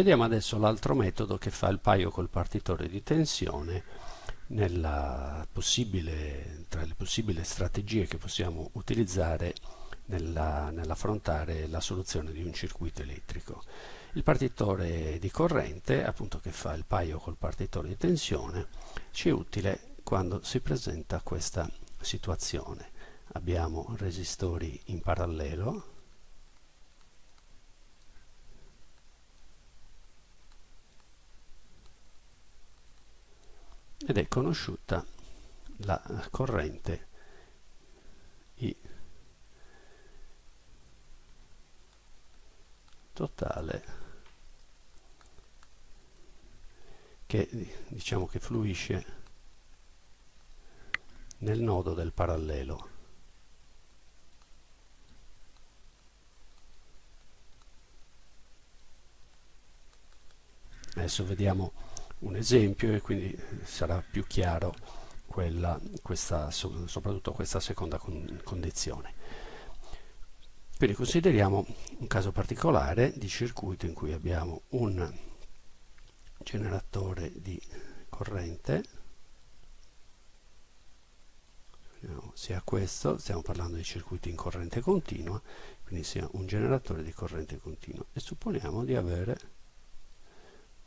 Vediamo adesso l'altro metodo che fa il paio col partitore di tensione nella possibile, tra le possibili strategie che possiamo utilizzare nell'affrontare la soluzione di un circuito elettrico. Il partitore di corrente, appunto che fa il paio col partitore di tensione, ci è utile quando si presenta questa situazione. Abbiamo resistori in parallelo, ed è conosciuta la corrente I. Totale che diciamo che fluisce nel nodo del parallelo. Adesso vediamo un esempio e quindi sarà più chiaro quella, questa, soprattutto questa seconda condizione. Quindi consideriamo un caso particolare di circuito in cui abbiamo un generatore di corrente. Sia questo, stiamo parlando di circuiti in corrente continua, quindi sia un generatore di corrente continua. E supponiamo di avere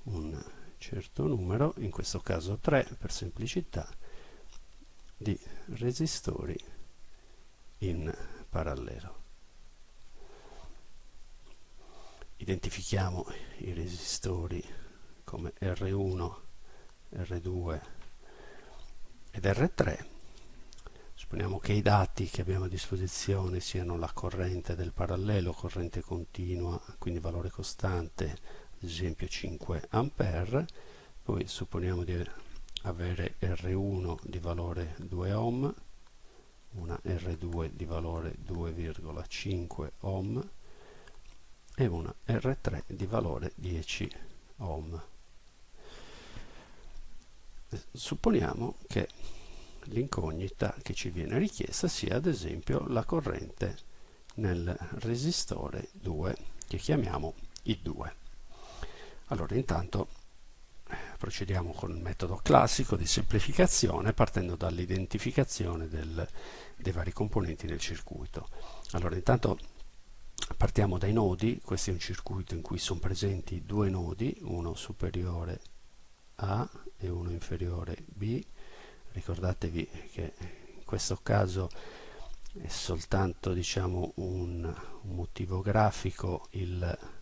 un certo numero, in questo caso 3 per semplicità, di resistori in parallelo. identifichiamo i resistori come R1, R2 ed R3 supponiamo che i dati che abbiamo a disposizione siano la corrente del parallelo, corrente continua, quindi valore costante, ad esempio 5 A, poi supponiamo di avere R1 di valore 2 ohm, una R2 di valore 2,5 ohm, e una R3 di valore 10 ohm. Supponiamo che l'incognita che ci viene richiesta sia ad esempio la corrente nel resistore 2 che chiamiamo I2. Allora intanto procediamo con il metodo classico di semplificazione partendo dall'identificazione dei vari componenti del circuito. Allora intanto partiamo dai nodi, questo è un circuito in cui sono presenti due nodi, uno superiore A e uno inferiore B, ricordatevi che in questo caso è soltanto diciamo, un motivo grafico il,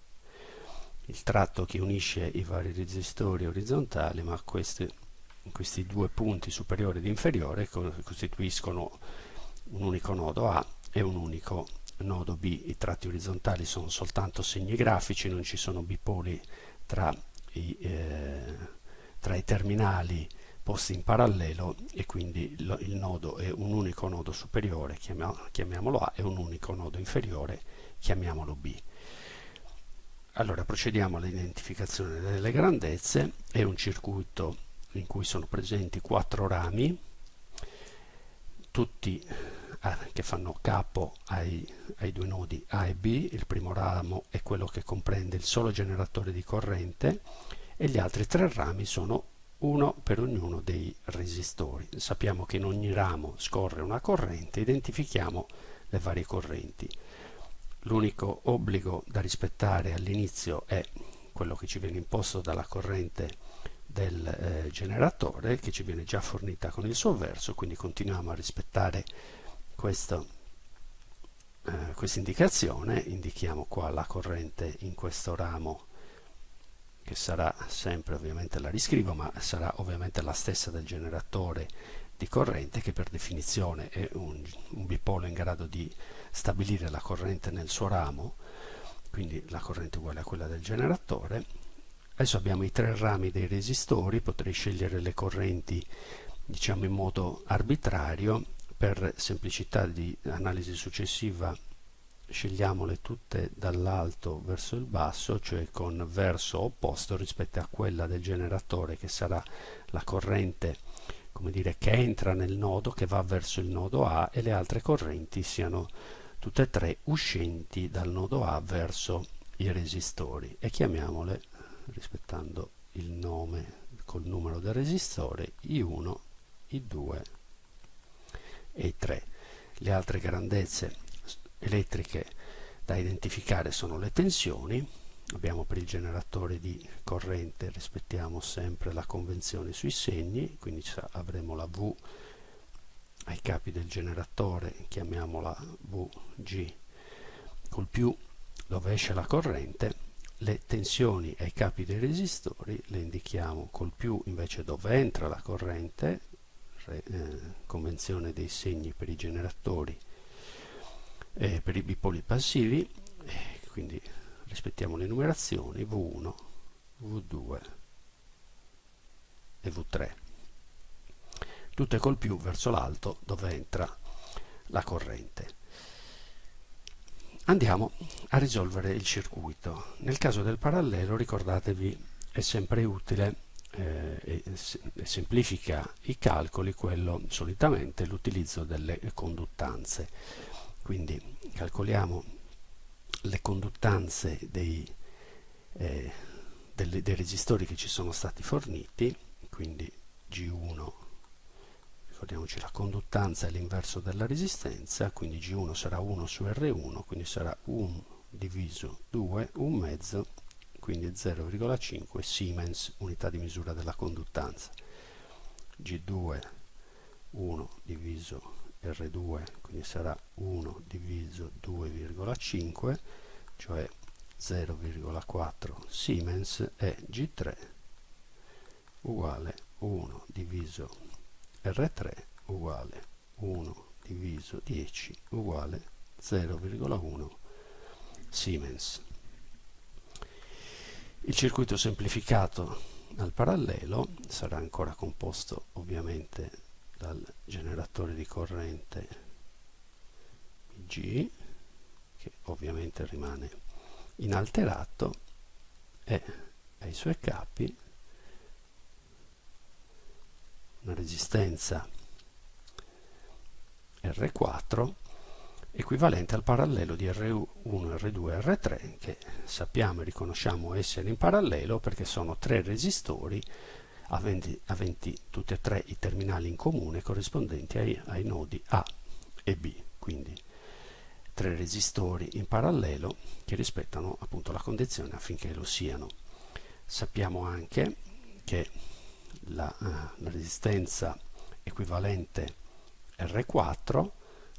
il, tratto che unisce i vari resistori orizzontali, ma questi, questi due punti superiore ed inferiore costituiscono un unico nodo A e un unico nodo B i tratti orizzontali sono soltanto segni grafici, non ci sono bipoli tra i, eh, tra i terminali posti in parallelo e quindi lo, il nodo è un unico nodo superiore, chiamiamolo A, e un unico nodo inferiore, chiamiamolo B. Allora procediamo all'identificazione delle grandezze, è un circuito in cui sono presenti quattro rami, tutti che fanno capo ai, ai due nodi A e B, il primo ramo è quello che comprende il solo generatore di corrente e gli altri tre rami sono uno per ognuno dei resistori. Sappiamo che in ogni ramo scorre una corrente, identifichiamo le varie correnti. L'unico obbligo da rispettare all'inizio è quello che ci viene imposto dalla corrente del eh, generatore che ci viene già fornita con il suo verso, quindi continuiamo a rispettare eh, questa indicazione. Indichiamo qua la corrente in questo ramo che sarà sempre ovviamente la riscrivo ma sarà ovviamente la stessa del generatore di corrente che per definizione è un, un bipolo in grado di stabilire la corrente nel suo ramo quindi la corrente uguale a quella del generatore. Adesso abbiamo i tre rami dei resistori potrei scegliere le correnti diciamo in modo arbitrario. Per semplicità di analisi successiva scegliamole tutte dall'alto verso il basso, cioè con verso opposto rispetto a quella del generatore che sarà la corrente come dire, che entra nel nodo, che va verso il nodo A e le altre correnti siano tutte e tre uscenti dal nodo A verso i resistori e chiamiamole rispettando il nome col numero del resistore I1, I2 e I3. Le altre grandezze elettriche da identificare sono le tensioni, abbiamo per il generatore di corrente rispettiamo sempre la convenzione sui segni quindi avremo la V ai capi del generatore chiamiamola VG col più dove esce la corrente le tensioni ai capi dei resistori le indichiamo col più invece dove entra la corrente re, eh, convenzione dei segni per i generatori e per i bipoli passivi quindi rispettiamo le numerazioni V1, V2 e V3 tutte col più verso l'alto dove entra la corrente. Andiamo a risolvere il circuito. Nel caso del parallelo ricordatevi è sempre utile eh, e, semplifica i calcoli quello solitamente l'utilizzo delle conduttanze. Quindi calcoliamo le conduttanze dei, eh, delle, dei resistori che ci sono stati forniti, quindi G1, ricordiamoci la conduttanza è l'inverso della resistenza, quindi G1 sarà 1 su R1, quindi sarà 1 diviso 2, un mezzo, quindi 0,5 Siemens, unità di misura della conduttanza. G2 1 diviso R2 quindi sarà 1 diviso 2,5 cioè 0,4 Siemens e G3 uguale 1 diviso R3 uguale 1 diviso 10 uguale 0,1 Siemens. Il circuito semplificato al parallelo sarà ancora composto ovviamente dal generatore di corrente G che ovviamente rimane inalterato e ai suoi capi una resistenza R4 equivalente al parallelo di R1, R2 e R3 che sappiamo e riconosciamo essere in parallelo perché sono tre resistori aventi, aventi tutti e tre i terminali in comune corrispondenti ai, ai nodi A e B, quindi tre resistori in parallelo che rispettano appunto la condizione affinché lo siano. Sappiamo anche che la, uh, la resistenza equivalente R4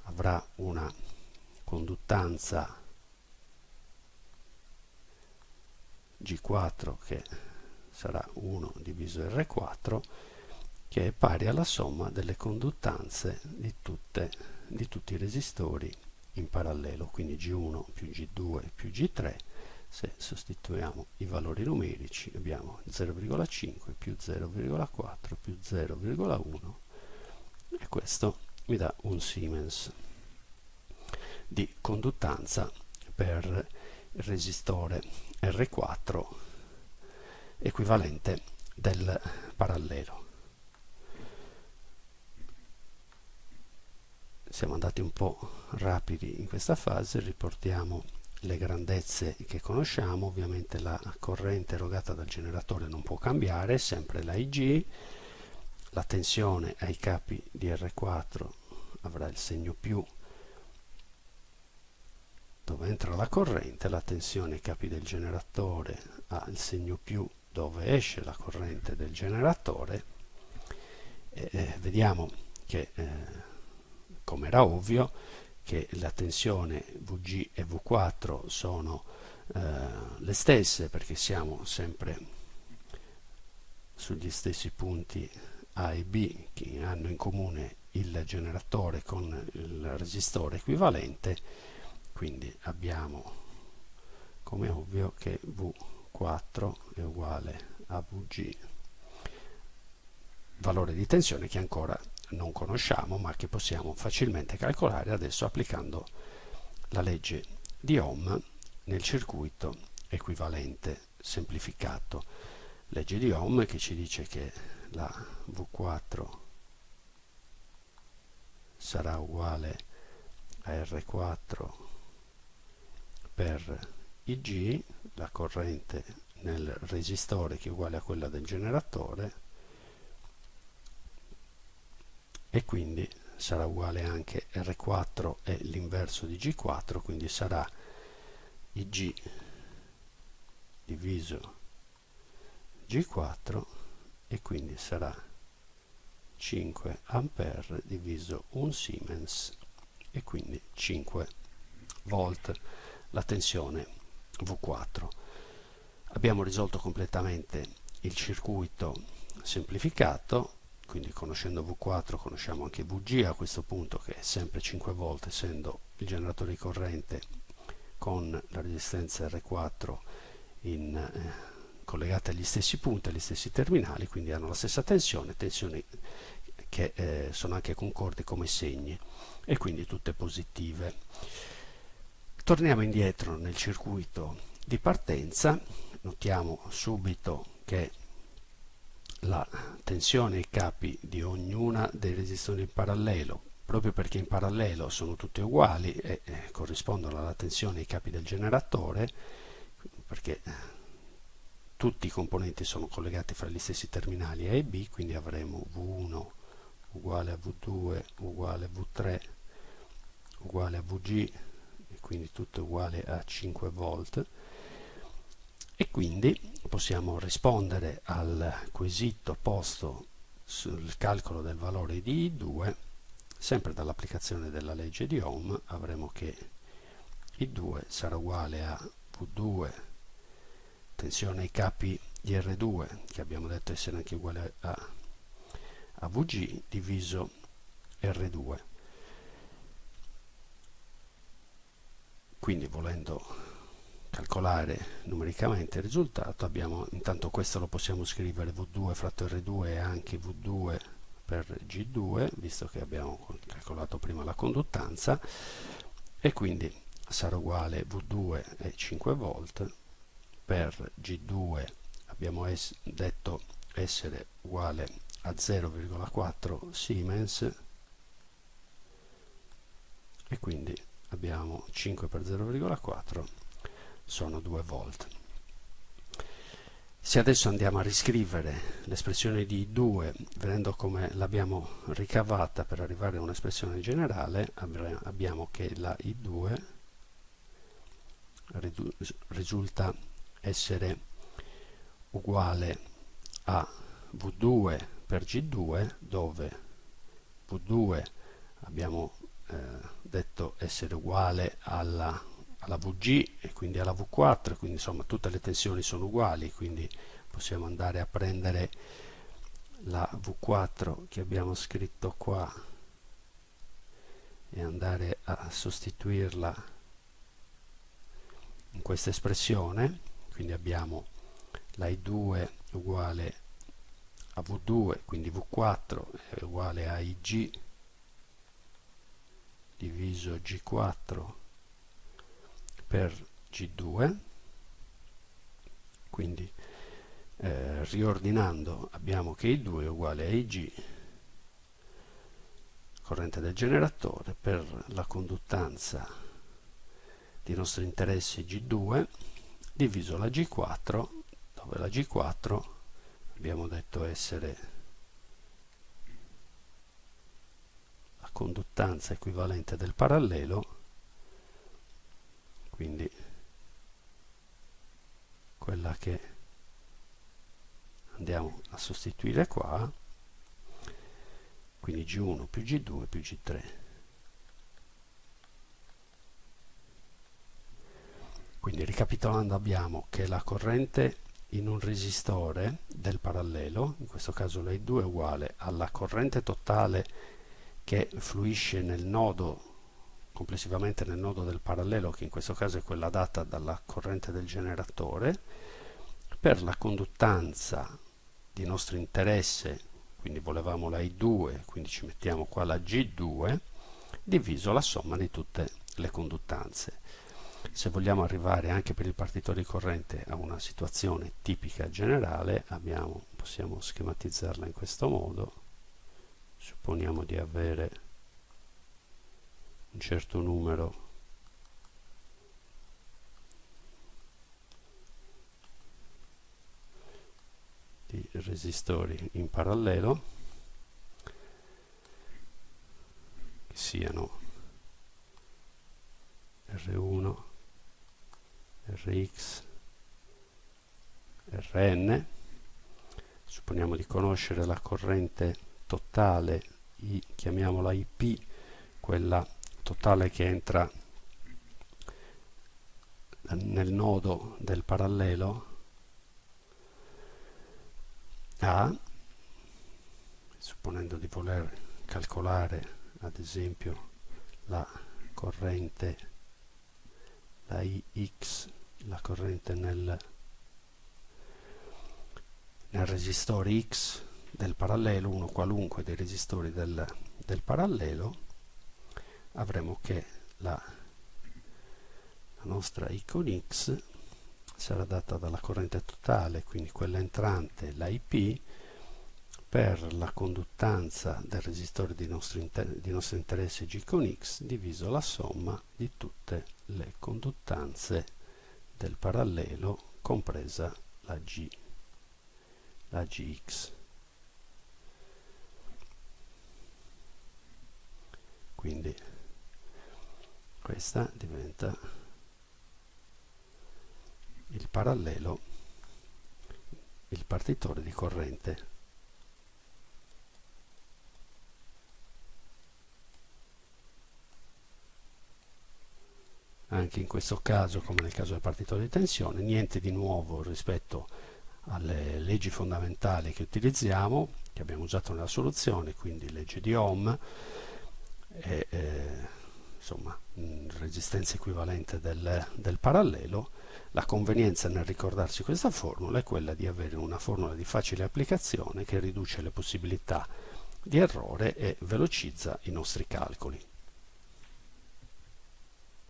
avrà una conduttanza G4 che sarà 1 diviso R4 che è pari alla somma delle conduttanze di, tutte, di tutti i resistori in parallelo, quindi G1 più G2 più G3, se sostituiamo i valori numerici abbiamo 0,5 più 0,4 più 0,1 e questo mi dà un Siemens di conduttanza per il resistore R4 equivalente del parallelo. Siamo andati un po' rapidi in questa fase, riportiamo le grandezze che conosciamo, ovviamente la corrente erogata dal generatore non può cambiare, sempre la IG, la tensione ai capi di R4 avrà il segno più dove entra la corrente, la tensione ai capi del generatore ha il segno più dove esce la corrente del generatore e, eh, vediamo che eh, come era ovvio che la tensione Vg e V4 sono eh, le stesse perché siamo sempre sugli stessi punti A e B che hanno in comune il generatore con il resistore equivalente. Quindi abbiamo come ovvio che V 4 è uguale a Vg. Valore di tensione che ancora non conosciamo ma che possiamo facilmente calcolare adesso applicando la legge di Ohm nel circuito equivalente semplificato. Legge di Ohm che ci dice che la V4 sarà uguale a R4 per Ig la corrente nel resistore che è uguale a quella del generatore e quindi sarà uguale anche R4 è l'inverso di G4 quindi sarà IG diviso G4 e quindi sarà 5 ampere diviso 1 Siemens e quindi 5 volt. La tensione V4 abbiamo risolto completamente il circuito semplificato quindi conoscendo V4 conosciamo anche VG a questo punto che è sempre 5 volt essendo il generatore di corrente con la resistenza R4 in, eh, collegate agli stessi punti, agli stessi terminali, quindi hanno la stessa tensione, tensioni che eh, sono anche concordi come segni e quindi tutte positive. Torniamo indietro nel circuito di partenza, notiamo subito che la tensione ai capi di ognuna dei resistori in parallelo proprio perché in parallelo sono tutte uguali e eh, corrispondono alla tensione ai capi del generatore perché eh, tutti i componenti sono collegati fra gli stessi terminali A e B quindi avremo V1 uguale a V2 uguale a V3 uguale a VG quindi tutto uguale a 5 volt e quindi possiamo rispondere al quesito posto sul calcolo del valore di I2 sempre dall'applicazione della legge di Ohm avremo che I2 sarà uguale a V2 tensione ai capi di R2 che abbiamo detto essere anche uguale a, a VG diviso R2 quindi volendo calcolare numericamente il risultato abbiamo intanto questo lo possiamo scrivere v2 fratto r2 e anche v2 per g2 visto che abbiamo calcolato prima la conduttanza. E quindi sarà uguale v2 è 5 volt. Per g2 abbiamo es detto essere uguale a 0,4 Siemens. E quindi abbiamo 5 per 0,4 sono 2 volt. Se adesso andiamo a riscrivere l'espressione di 2 vedendo come l'abbiamo ricavata per arrivare a un'espressione generale, abbiamo che la I2 risulta essere uguale a V2 per G2 dove V2 abbiamo detto essere uguale alla alla VG e quindi alla V4 quindi insomma tutte le tensioni sono uguali quindi possiamo andare a prendere la V4 che abbiamo scritto qua e andare a sostituirla in questa espressione. Quindi abbiamo la I2 uguale a V2 quindi V4 è uguale a IG diviso G4 per G2 quindi eh, riordinando abbiamo che I2 è uguale a IG corrente del generatore per la conduttanza di nostro interesse G2 diviso la G4 dove la G4 abbiamo detto essere conduttanza equivalente del parallelo quindi quella che andiamo a sostituire qua quindi G1 più G2 più G3 quindi ricapitolando abbiamo che la corrente in un resistore del parallelo in questo caso la I2 è uguale alla corrente totale che fluisce nel nodo complessivamente nel nodo del parallelo che in questo caso è quella data dalla corrente del generatore per la conduttanza di nostro interesse quindi volevamo la I2 quindi ci mettiamo qua la G2 diviso la somma di tutte le conduttanze. Se vogliamo arrivare anche per il partitore di corrente a una situazione tipica generale abbiamo, possiamo schematizzarla in questo modo supponiamo di avere un certo numero di resistori in parallelo che siano R1 Rx Rn. Supponiamo di conoscere la corrente totale I, chiamiamola IP quella totale che entra nel nodo del parallelo A supponendo di voler calcolare ad esempio la corrente la IX la corrente nel nel resistore X del parallelo, uno qualunque dei resistori del, del parallelo, avremo che la, la nostra icon X sarà data dalla corrente totale, quindi quella entrante, la IP, per la conduttanza del resistore di nostro, di nostro interesse G con X diviso la somma di tutte le conduttanze del parallelo compresa la G la gx quindi questa diventa il parallelo il partitore di corrente. Anche in questo caso come nel caso del partitore di tensione niente di nuovo rispetto alle leggi fondamentali che utilizziamo, che abbiamo usato nella soluzione, quindi legge di Ohm e eh, insomma resistenza equivalente del, del parallelo, la convenienza nel ricordarsi questa formula è quella di avere una formula di facile applicazione che riduce le possibilità di errore e velocizza i nostri calcoli.